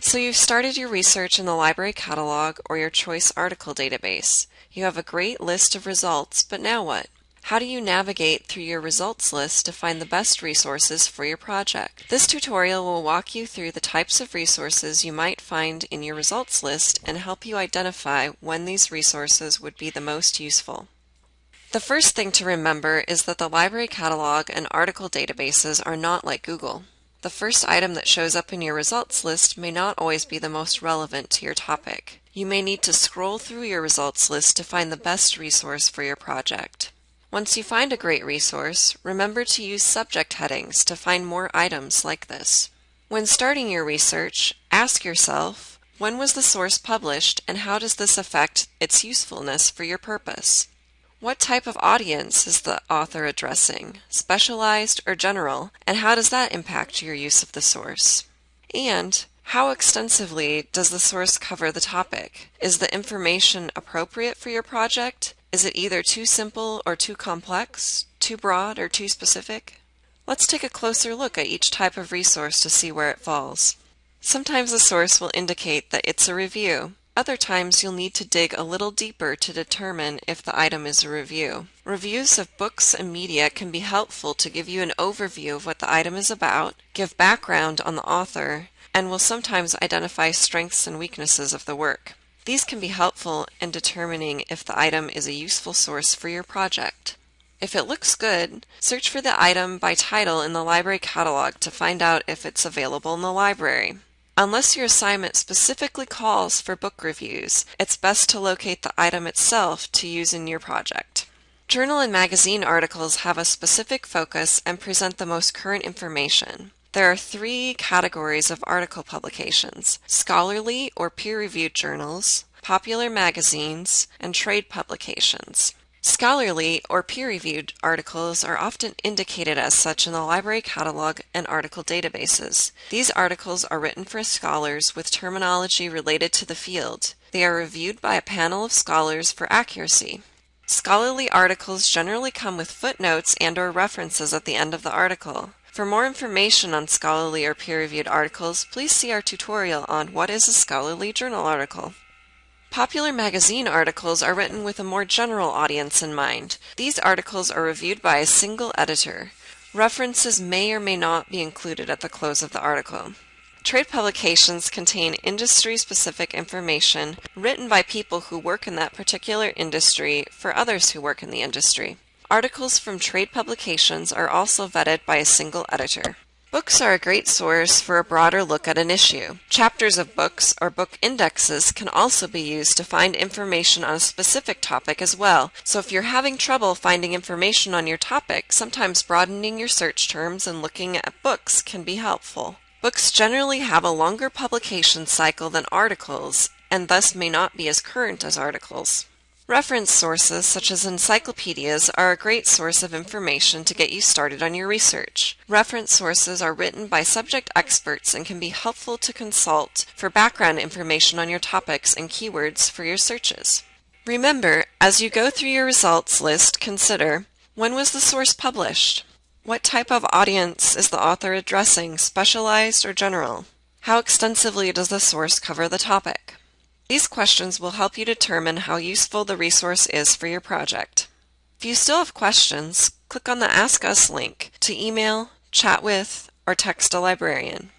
So you've started your research in the library catalog or your choice article database. You have a great list of results, but now what? How do you navigate through your results list to find the best resources for your project? This tutorial will walk you through the types of resources you might find in your results list and help you identify when these resources would be the most useful. The first thing to remember is that the library catalog and article databases are not like Google. The first item that shows up in your results list may not always be the most relevant to your topic. You may need to scroll through your results list to find the best resource for your project. Once you find a great resource, remember to use subject headings to find more items like this. When starting your research, ask yourself, when was the source published and how does this affect its usefulness for your purpose? What type of audience is the author addressing, specialized or general, and how does that impact your use of the source? And how extensively does the source cover the topic? Is the information appropriate for your project? Is it either too simple or too complex, too broad or too specific? Let's take a closer look at each type of resource to see where it falls. Sometimes the source will indicate that it's a review, other times you'll need to dig a little deeper to determine if the item is a review. Reviews of books and media can be helpful to give you an overview of what the item is about, give background on the author, and will sometimes identify strengths and weaknesses of the work. These can be helpful in determining if the item is a useful source for your project. If it looks good, search for the item by title in the library catalog to find out if it's available in the library. Unless your assignment specifically calls for book reviews, it's best to locate the item itself to use in your project. Journal and magazine articles have a specific focus and present the most current information. There are three categories of article publications scholarly or peer reviewed journals, popular magazines, and trade publications. Scholarly or peer-reviewed articles are often indicated as such in the library catalog and article databases. These articles are written for scholars with terminology related to the field. They are reviewed by a panel of scholars for accuracy. Scholarly articles generally come with footnotes and or references at the end of the article. For more information on scholarly or peer-reviewed articles, please see our tutorial on what is a scholarly journal article. Popular magazine articles are written with a more general audience in mind. These articles are reviewed by a single editor. References may or may not be included at the close of the article. Trade publications contain industry-specific information written by people who work in that particular industry for others who work in the industry. Articles from trade publications are also vetted by a single editor. Books are a great source for a broader look at an issue. Chapters of books or book indexes can also be used to find information on a specific topic as well. So if you're having trouble finding information on your topic, sometimes broadening your search terms and looking at books can be helpful. Books generally have a longer publication cycle than articles and thus may not be as current as articles. Reference sources such as encyclopedias are a great source of information to get you started on your research. Reference sources are written by subject experts and can be helpful to consult for background information on your topics and keywords for your searches. Remember, as you go through your results list, consider when was the source published? What type of audience is the author addressing, specialized or general? How extensively does the source cover the topic? These questions will help you determine how useful the resource is for your project. If you still have questions, click on the Ask Us link to email, chat with, or text a librarian.